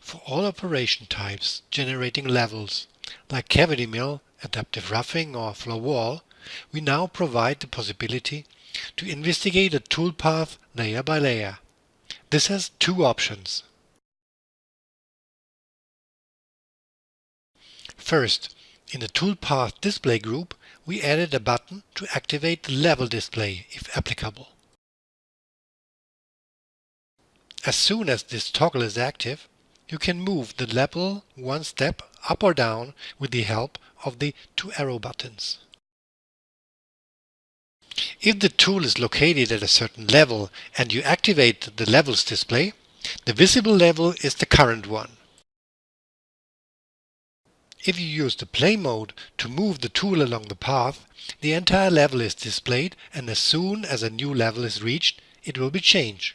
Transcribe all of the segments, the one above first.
For all operation types generating levels, like cavity mill, adaptive roughing or floor wall, we now provide the possibility to investigate a toolpath layer by layer. This has two options. First, in the toolpath display group, we added a button to activate the level display if applicable. As soon as this toggle is active, you can move the level one step up or down with the help of the two arrow buttons. If the tool is located at a certain level and you activate the levels display, the visible level is the current one. If you use the play mode to move the tool along the path, the entire level is displayed and as soon as a new level is reached, it will be changed.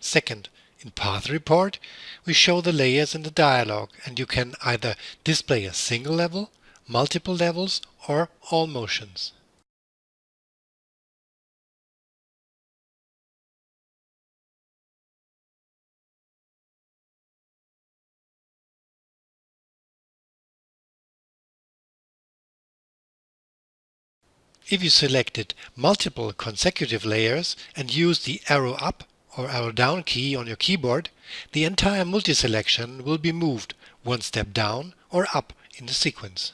Second, in Path Report, we show the layers in the dialog and you can either display a single level, multiple levels or all motions. If you selected multiple consecutive layers and use the arrow up or arrow down key on your keyboard, the entire multi-selection will be moved one step down or up in the sequence.